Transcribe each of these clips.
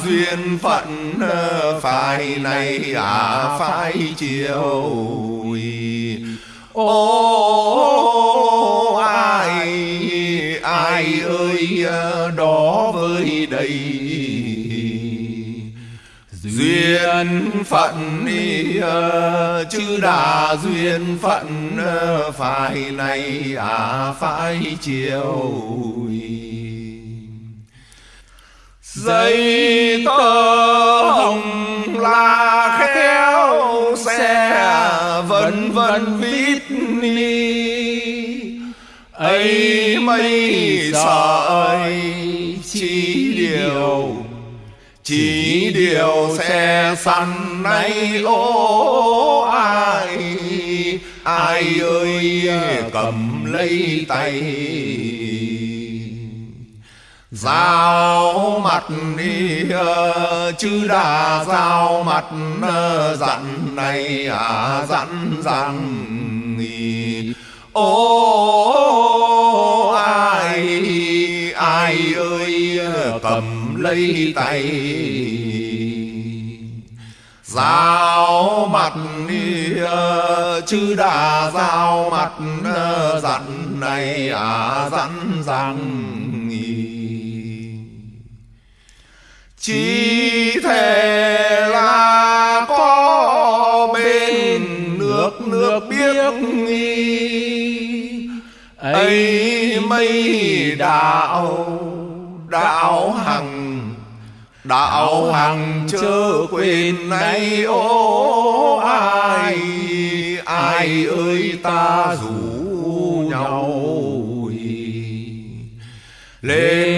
duyên phận ờ, phải này à phải chiều ô, ai ai ơi ờ, đó với đây. Duyên phận đi ờ, chứ đà duyên phận phải này à phải chiều dây tơ hồng là khéo xe vân vân vít ni. ấy mây sợi chỉ điều chỉ điều xe săn nay ô ai. ai ơi cầm lấy tay. Giao mặt đi ờ, chứ đã giao mặt ờ, dặn này à dặn rằng ô, ai ai ơi, cầm lấy tay. Giao mặt đi ờ, chứ đã giao mặt dặn này à dặn rằng chỉ thể là có bên nước nước biết nghi. Ấy mấy đạo đạo hằng đạo hằng chớ quên nay, ô ai ai ơi ta rủ nhau. Lên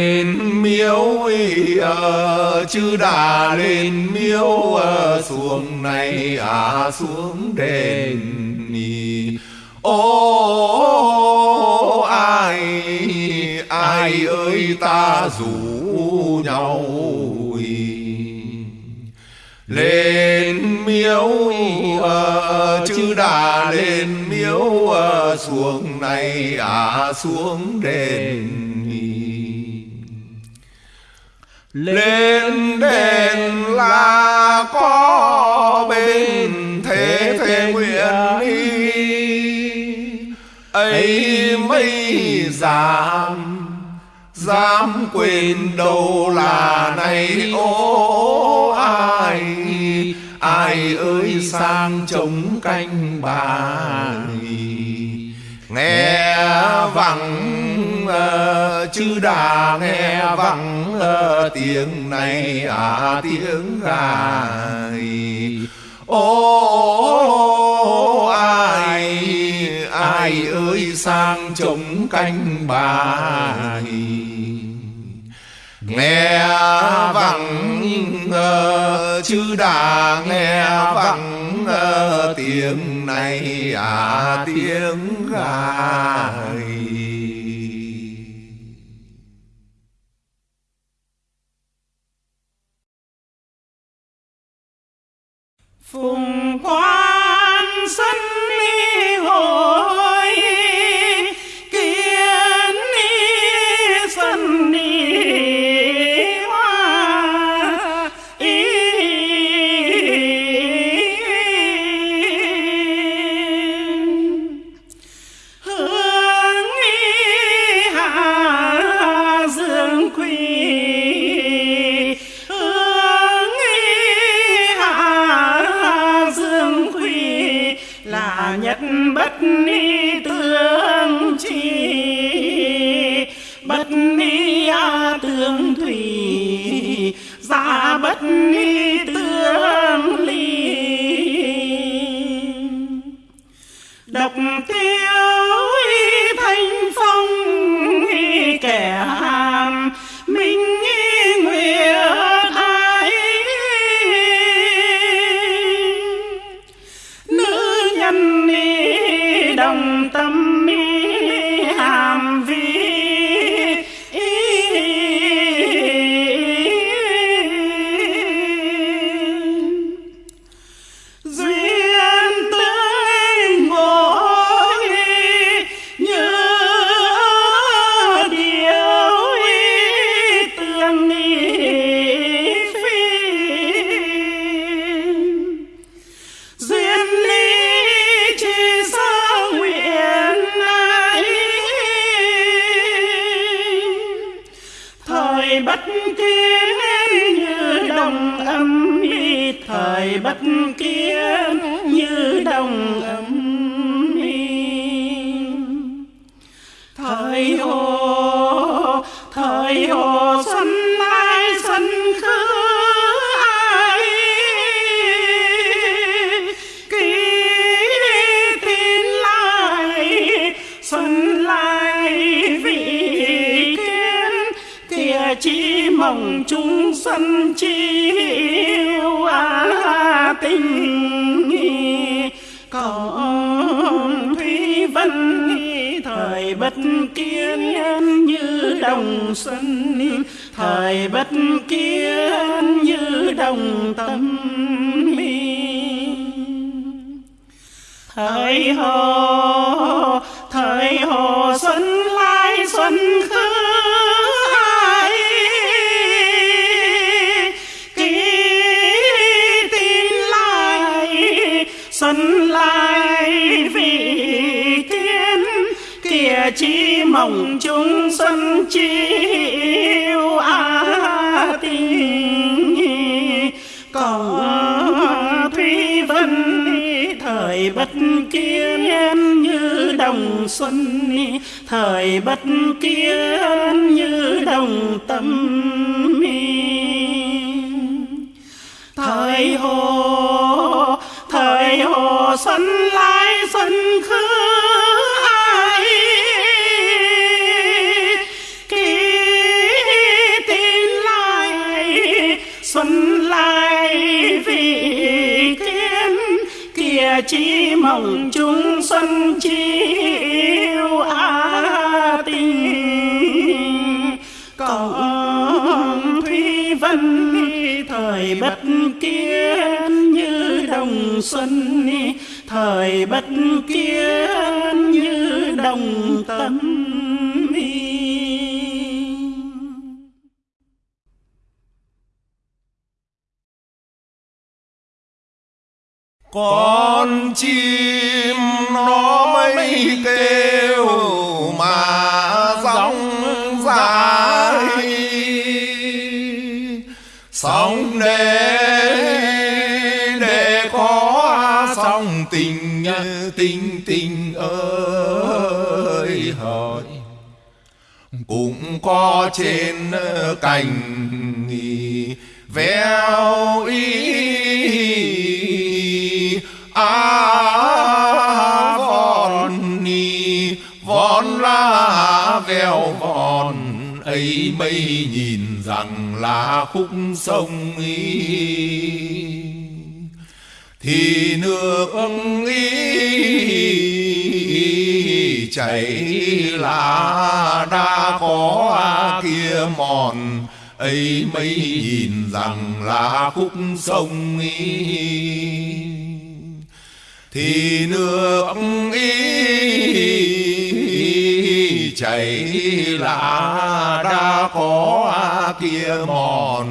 miếu ờ, chứ đà lên miếu ờ, xuống này à xuống đền ô ai ai ơi ta rủ nhau lên miếu à, ờ, chứ đà lên miếu à, xuống này à xuống đền lên đền là có bên thế thế nguyện đi ấy mấy giảm dám quên đâu là này? Ô, ai ai ơi sang chống canh bà nghe vắng Vâng, ờ, chư đà nghe vắng ờ, tiếng này à tiếng gài ô, ai ai ơi, sang chống canh bài. Nghe vắng ờ, chư đà nghe vắng tiếng này à tiếng gài phùng quan sân ly hội ni tương chi bất ni a tương thủy giả bất ni tương ly. Độc chỉ mong chúng sân chiêu à tình còn thủy vân thời bất kiến như đồng xuân. Thời bất kiến như đồng tâm thời hồ chi mộng mong chúng chi yêu a tình còn thủy vân, thời bất kiên như đồng xuân. Thời bất kiên như đồng tâm thời hồ thời hồ xuân lai xuân khứ chi chỉ mong chúng chi yêu a tình. Còn thủy vân, thời bất kiến như đồng xuân. Thời bất kiến như đồng tâm. Có chim, nó mới kêu mà rong dài sóng để để có sóng tình tình tình ơi hỡi cũng có trên cành véo ý veo vòn ấy mây nhìn rằng là khúc sông ý thì nước ý chảy là đã có kia mòn, ấy mây nhìn rằng là khúc sông ý thì nước ý chảy là đã có kia mòn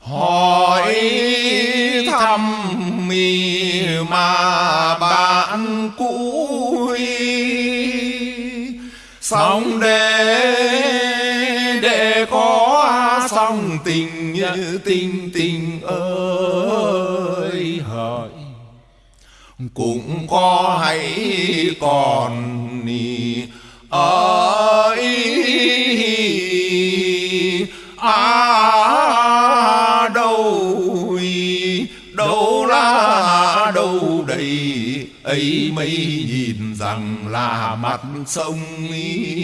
hỏi thăm mi mà bạn cũ xong để để có xong tình như tình tình ơi cũng có hay còn nì. Ơi à đâu đâu là đâu đây ấy mấy nhìn rằng là mặt sông ý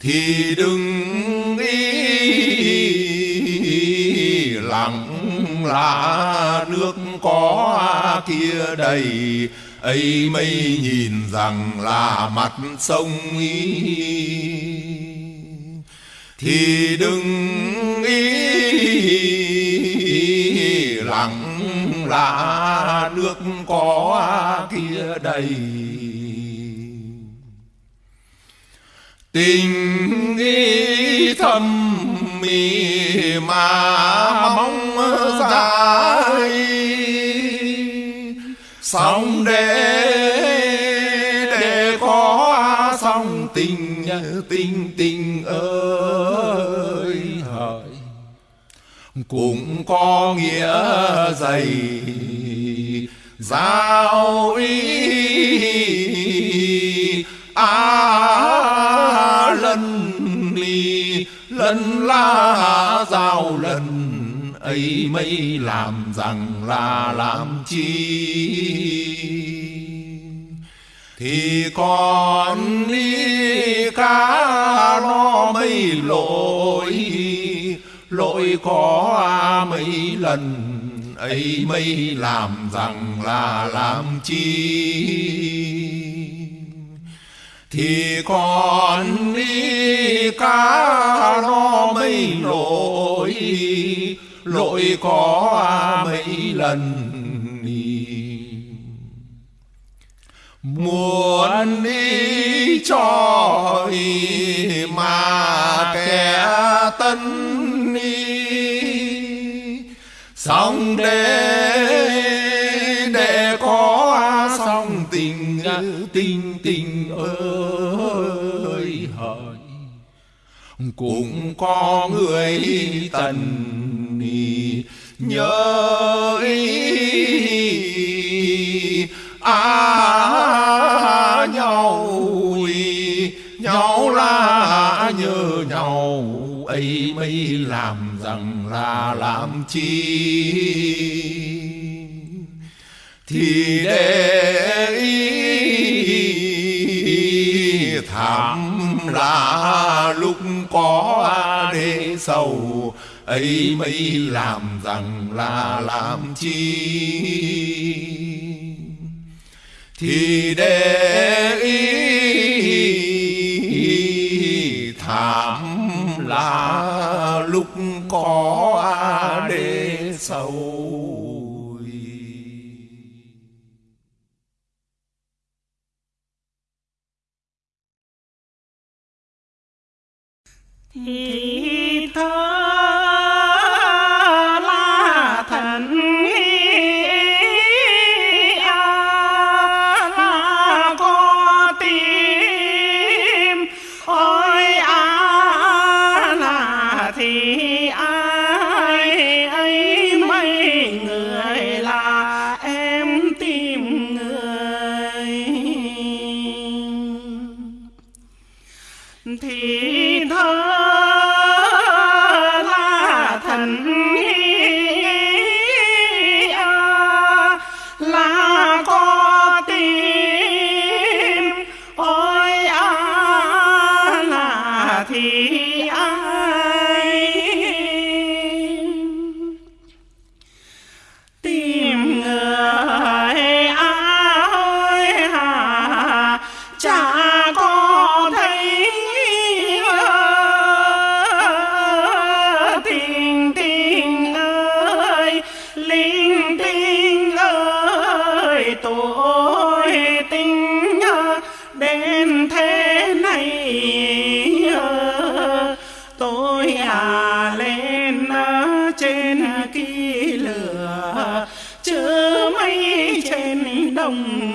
thì đừng ý lặng là nước có kia đầy. Ấy mây nhìn rằng là mặt sông ý. Thì đừng ý lặng là nước có kia đầy. Tình ý thầm mì mà mong dài xong để để có xong tình tình tình ơi hỡi cũng có nghĩa dày, giao ý à lần ly, lần la giao lần ấy mấy làm rằng là làm chi? Thì còn đi cá nó mấy lỗi lỗi có mấy lần ấy mấy làm rằng là làm chi? Thì còn đi cá nó mấy lỗi lỗi có mấy lần muốn đi cho ý mà kẻ tân đi xong để để có xong tình tình tình ơi hỡi cũng có người tần nhớ ý. À nhau nhau là nhớ nhau. Ấy mới làm rằng là làm chi? Thì để ý thảm là lúc có để sầu ấy mấy làm rằng là làm chi? Thì để ý thảm là Oh.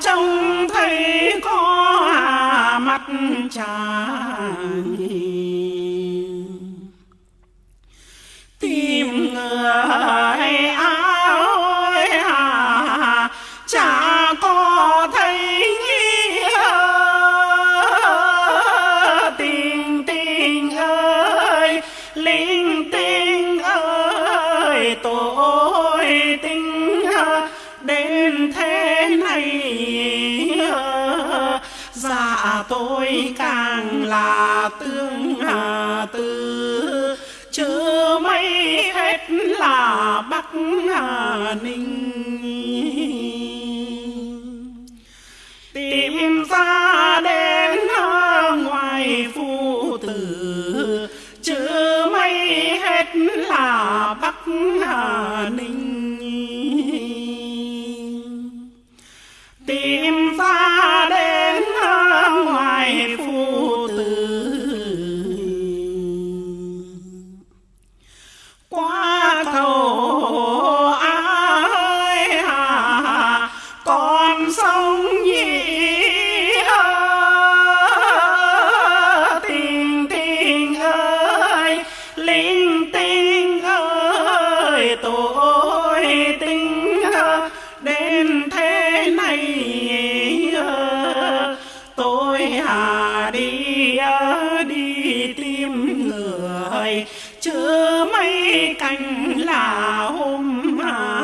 Trông thấy có mặt chàng là tương hà tư. Chứ mấy hết là bắc hà ninh. Tìm ra đến ngoài phu tử. Chứ mấy hết là bắc hà ninh. Chứ mấy cành là hôm mai.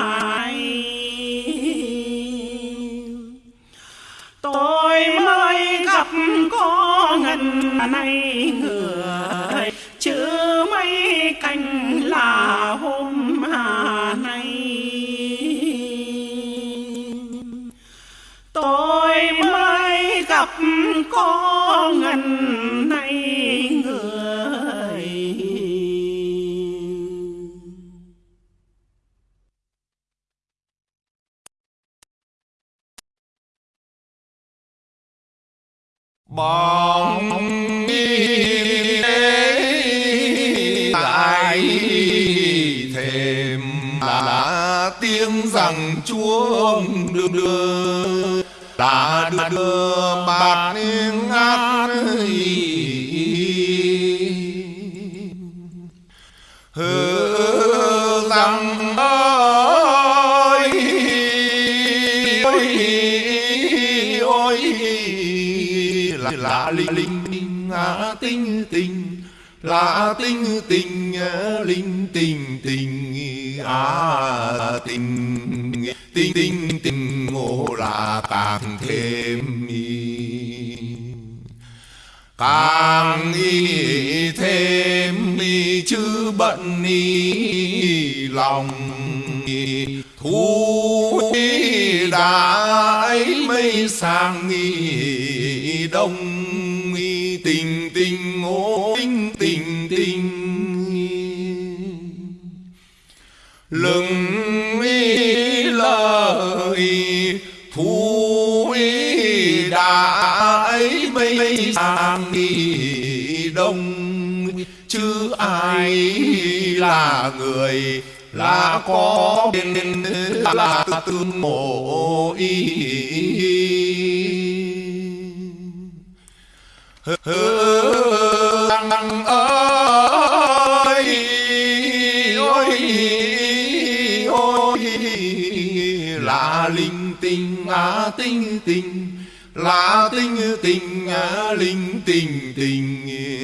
Sang nghi đông, nghi tình tình ngô tình tình tình lừng nghi lời thu y đã ấy mây sang nghi đông. Chứ ai là người là có bên là tương mộ y Hương ơi ôi ôi là linh tinh á à tinh tinh là tinh tình à, linh tình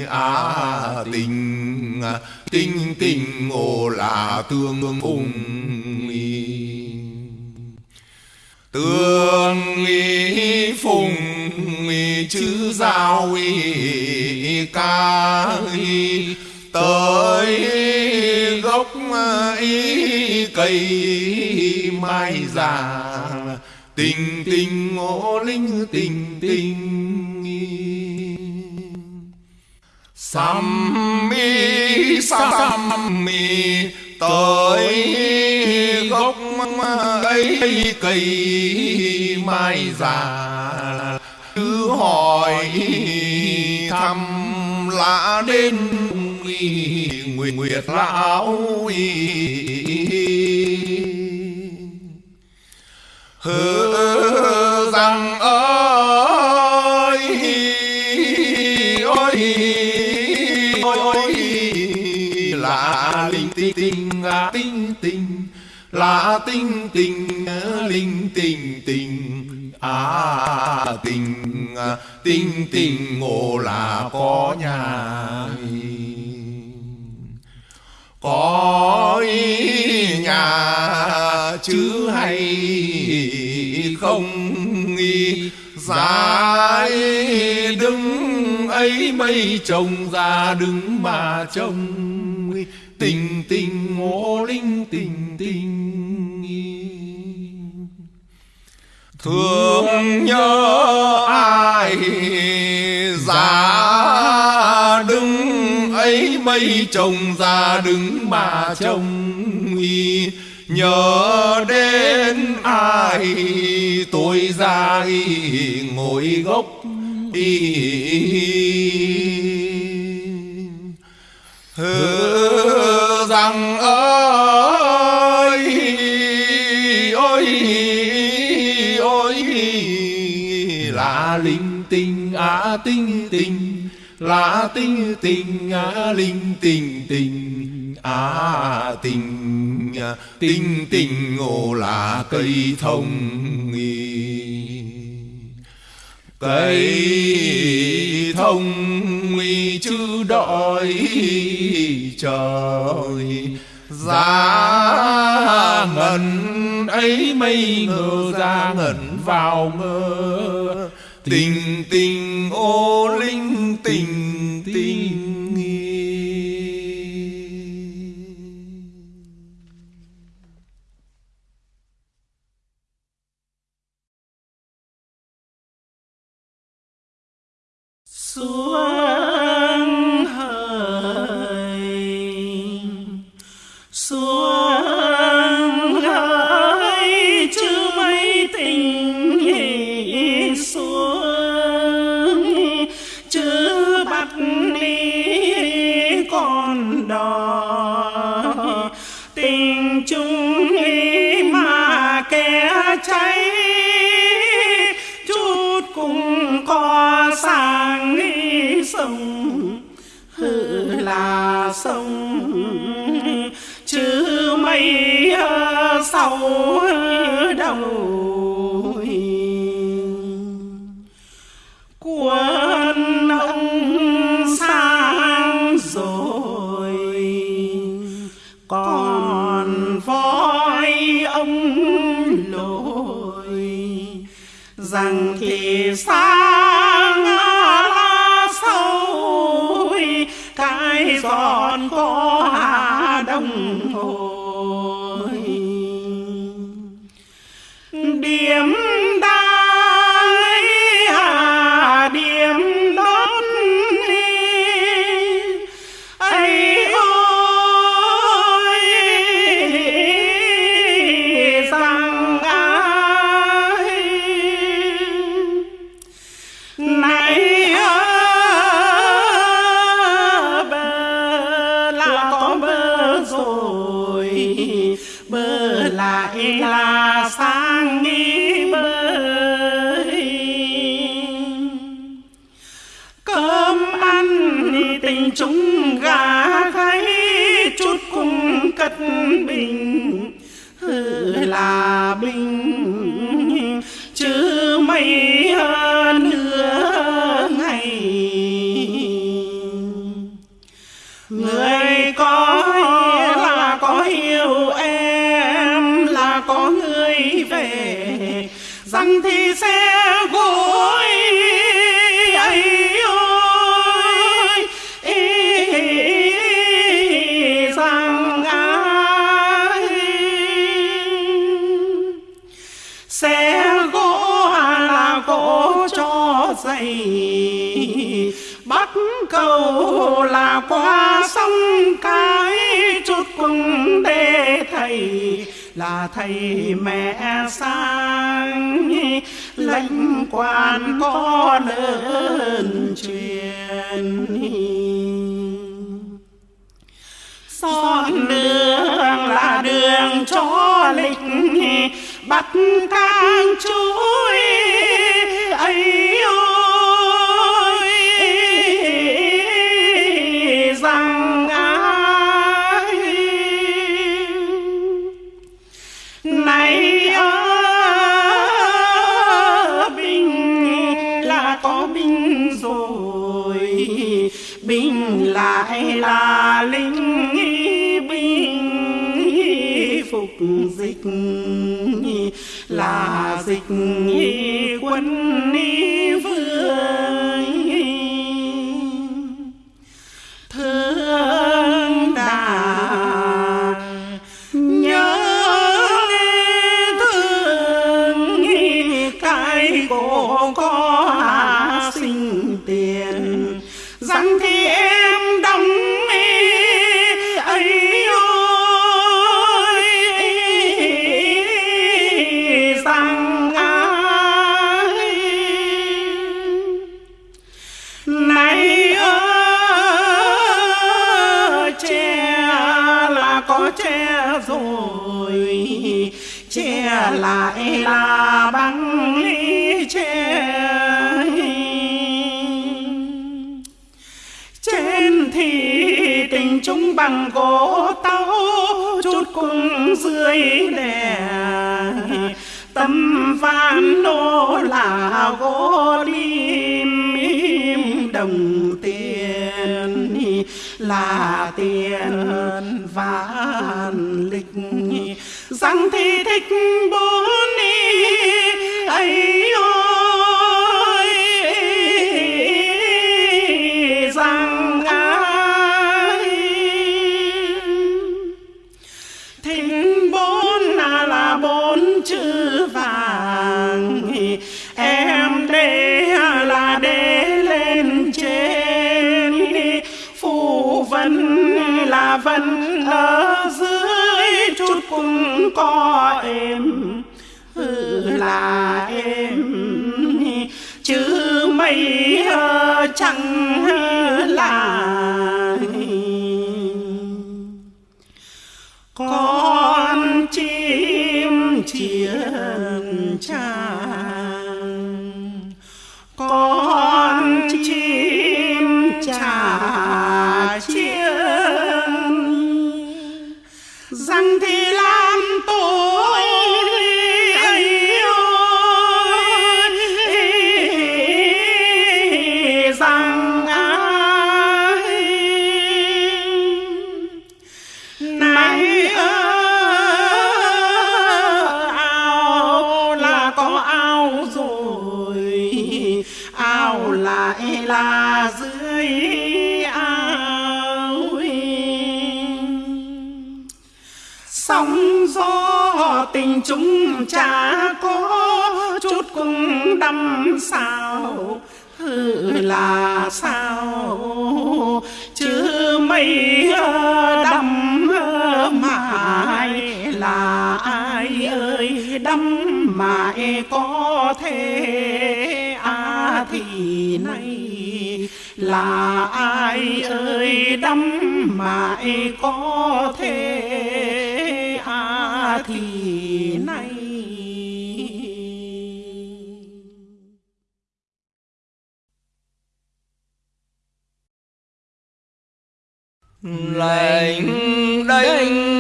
à, tình à, á tình tình tình ngộ là tương ung tương y phùng y chữ giao y ca y tới gốc y cây mai già tình tình, ngộ linh, tình tình. Sam mi sam mi, tới gốc ấy cây mai già. Cứ hỏi thăm lạ đến nguyệt nguyệt lão hứa là tinh à tinh tình là tinh tình linh tình tình à tình tinh tình ngộ là có nhà có nhà chứ hay không nghi giá đứng ấy mây trồng ra đứng mà trông tình tình ngô linh tình tình thương nhớ ai giá đứng ấy mây trồng ra đứng mà trông nhớ đến ai tôi ra ngồi gốc hứa rằng ơi, ôi ôi, là linh tinh á tinh tinh, là tinh tinh á linh tinh tinh á tinh tinh tinh, ngô là cây thông cây thông nguy chứ đợi trời. Giá ngần ấy mây ngờ ra ngẩn vào ngơ tình tình ô linh tình tình là sông. Chứ mây ờ, sau ờ, đầu. Quân ông sang rồi. Còn voi ông lội. Rằng thì sao? Son có hà đông hồi. Điểm đã cầu là qua sông cái chút cùng để thầy, là thầy mẹ sang lãnh quan có lớn truyền. Son đường là đường cho lịch, bắt càng chuối, ấy là linh binh phục dịch là dịch quân y bằng gỗ táo chút cùng dưới đè. Tâm van nô là gỗ lim đồng tiền. Là tiền vạn lịch. Răng thì thích bố là em. Chứ mây chẳng là con chim chiến tràng con chim tràng sóng gió, tình chúng chả có, chút cũng đâm sao. Ừ là sao? Chứ mây đâm mãi là ai ơi? Đâm mãi có thể à thì nay là ai ơi? Đâm mãi có thể à thì nay. Lệnh đánh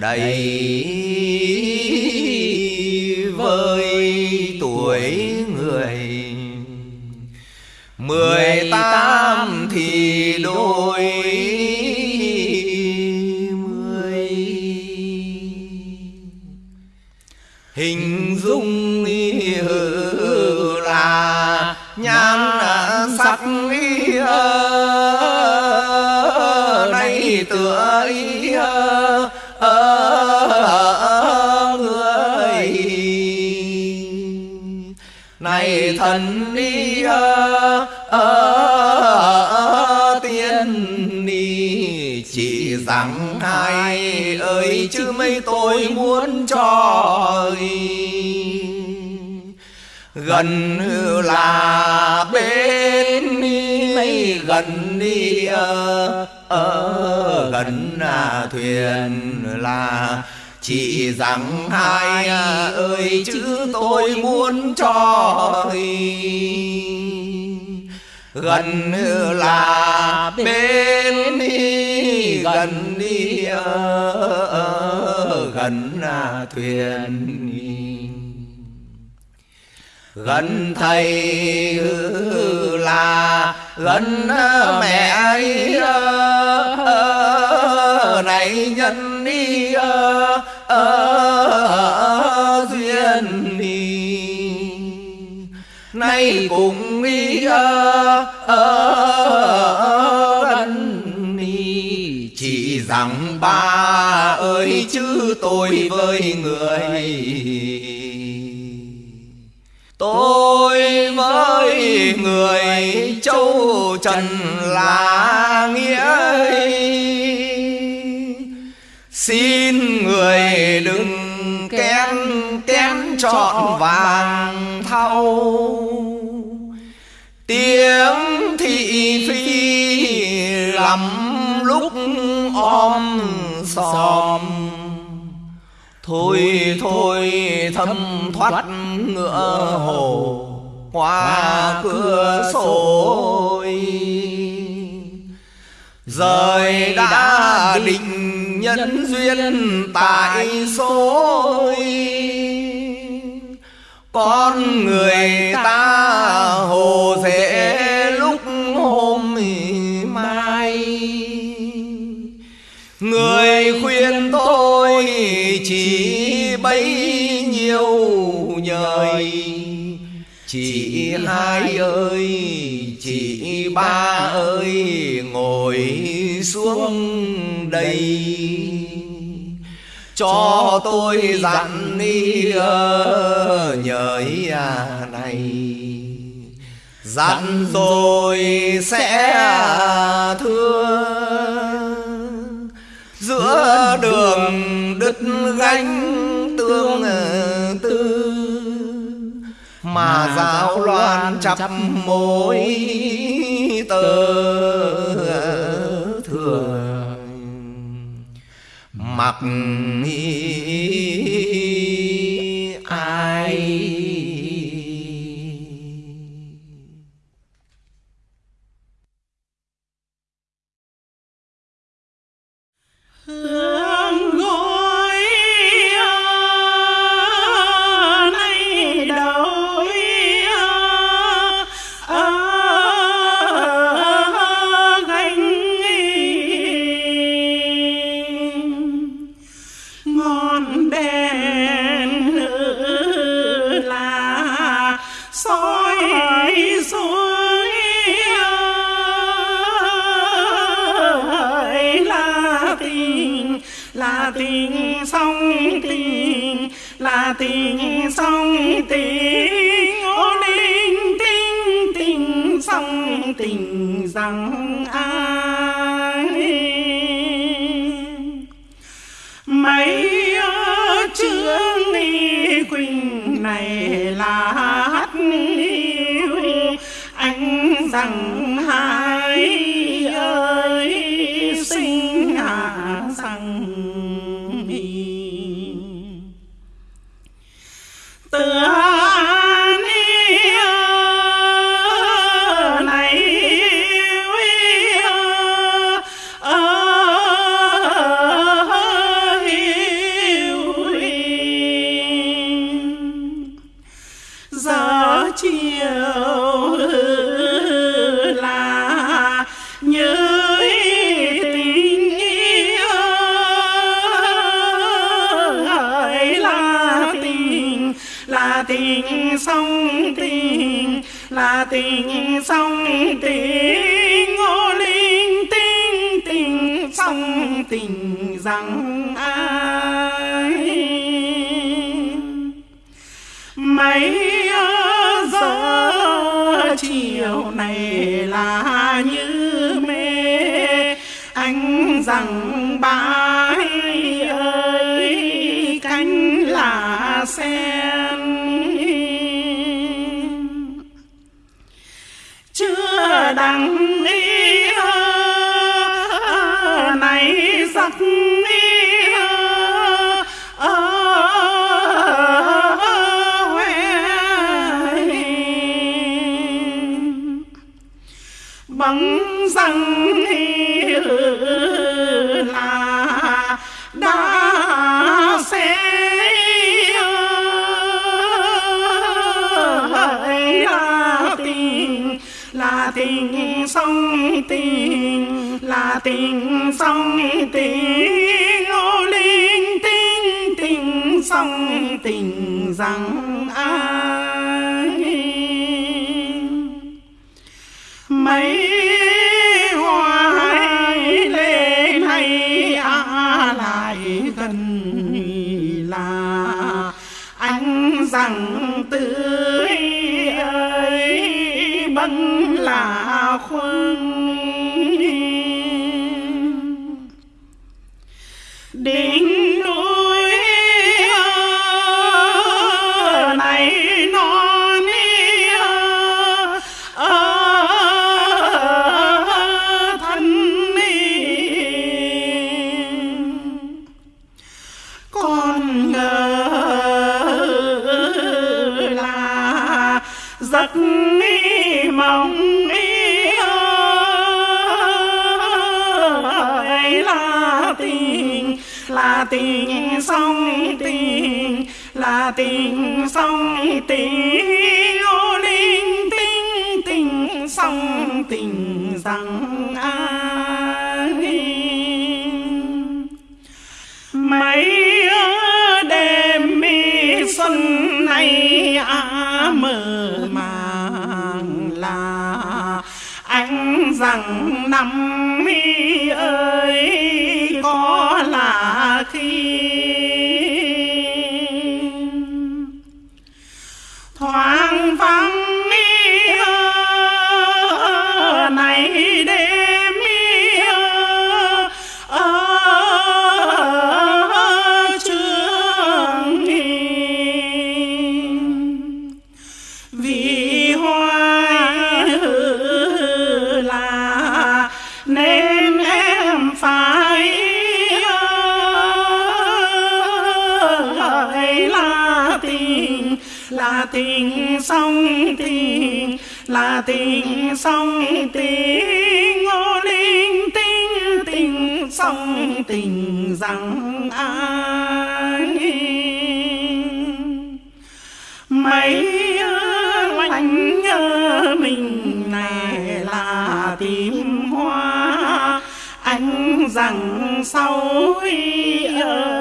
đầy với gần là bên mấy gần đi ở, ở gần là thuyền là chỉ rằng hai ơi chứ tôi muốn cho gần là bên đi. Gần đi ở, gần là thuyền gần thầy là gần mẹ ấy ờ, ờ, này nhân đi ờ, duyên đi. Nay cùng đi gần đi. Chỉ rằng ba ơi, chứ tôi với người tôi với người châu trần là nghĩa xin người đừng kén kén trọn vàng thau. Tiếng thị phi lắm lúc om sòm. Thôi thôi thâm thoát ngựa hồ qua cửa sổ rời đã định nhân duyên tại số con người ta hồ dễ ơi. Chị hai ơi, chị ba ơi, ngồi xuống đây. Cho tôi dặn đi ờ, nhời à này. Dặn rồi sẽ thương giữa đường đứt gánh tương mà giáo loan chắp mối tơ thừa mặc tình sông tình ngô linh tình tình sông tình rằng ai? Mấy giờ chiều này là như mê, anh rằng sông tình ô linh tình tình sông tình rằng ai? Mấy hoài lên hay à lại gần là anh rằng tình sông tình ô linh tinh tình sông tình rằng ai mấy đêm mi xuân này à mơ màng là anh rằng năm tình sông tình là tình sông tình ngô linh tinh tình sông tình rằng ai. Mấy lạnh nhớ mình này là tìm hoa, anh rằng sau ơi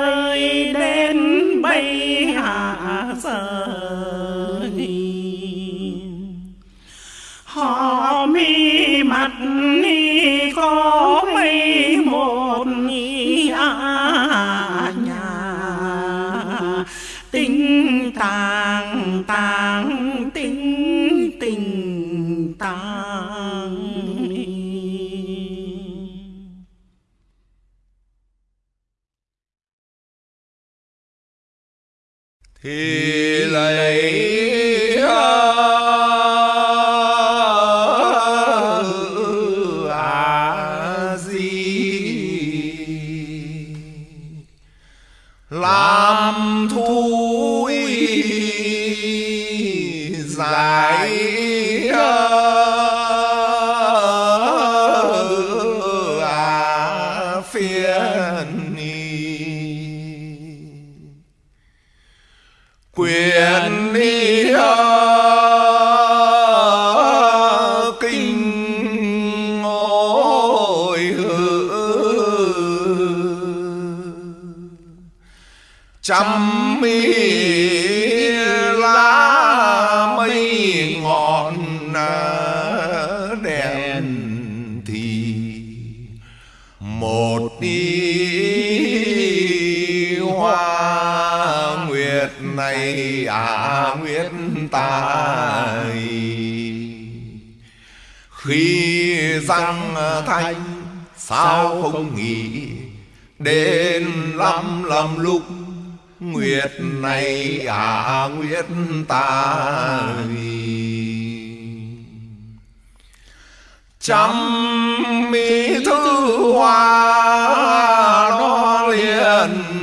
thì tài khi răng thanh, sao không nghĩ đến lắm lắm lúc nguyệt này à nguyệt ta trăm mỹ thư hoa nó liền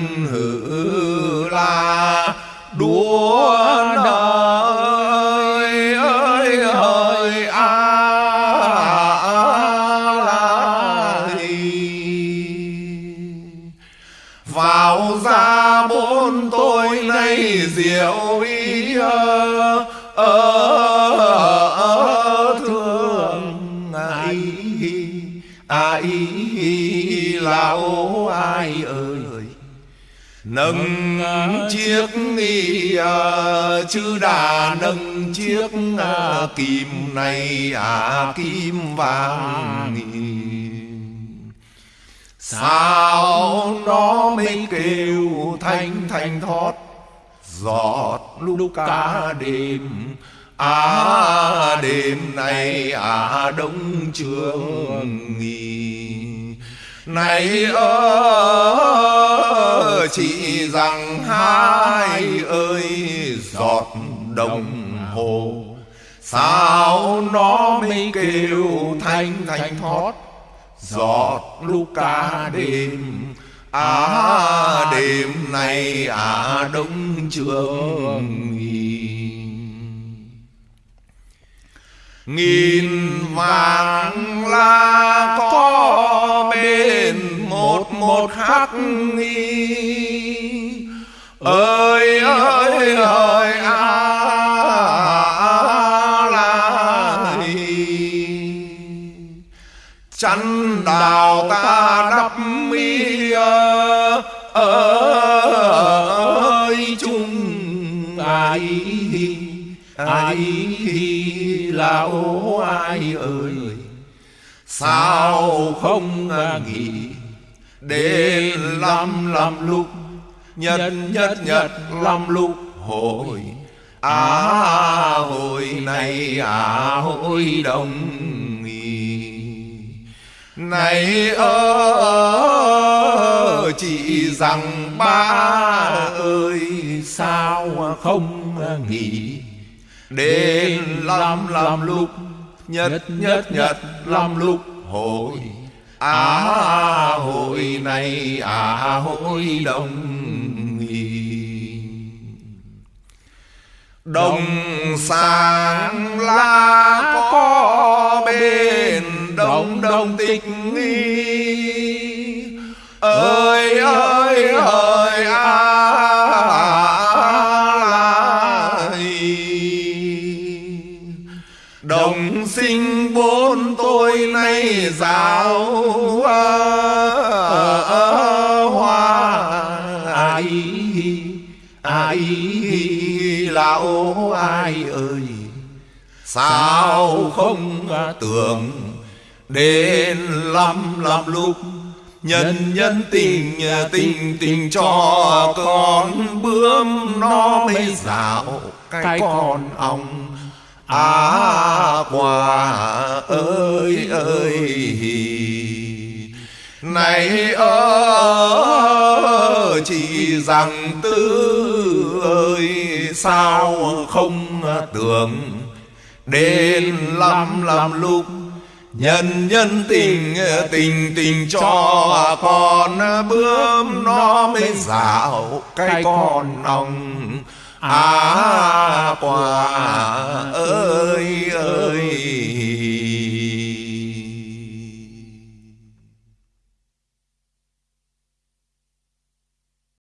lão ai ơi. Nâng chiếc nghi à, chứ đà nâng chiếc à, kim này à kim vàng sao nó mới kêu thanh thanh thoát giọt lúc cả đêm. À đêm này à đông trường nghỉ này ơ, chỉ rằng hai ơi, giọt đồng hồ. Sao nó mới kêu thanh thanh thoát? Giọt lúc cả đêm. À đêm nay à đông trường nghìn vàng là có bên một một khắc nghi. Ơi ơi ơi à lại chăn đào ta đắp mi ơi, chung ai ai lão ai ơi. Sao không nghĩ đến lăm lăm lúc nhật nhật nhật lăm lúc hồi à hồi này à hồi đông này ơ chị rằng ba ơi sao không nghỉ? Đến lăm lăm lúc nhất nhất nhất lăm lúc hồi à hội này à hội đông đồng sáng lá có bên đông đông tịch nghi ơi lão ai ơi? Sao không tưởng đến lăm lăm lúc nhân nhân tình tình tình cho con bướm nó mới dạo cái con ong. À quả ơi ơi. Này ơ chỉ rằng tư ơi sao không tưởng? Đến lăm lăm lúc nhân nhân tình tình tình cho con bướm nó mới dạo cái con ong à quả ơi. ơi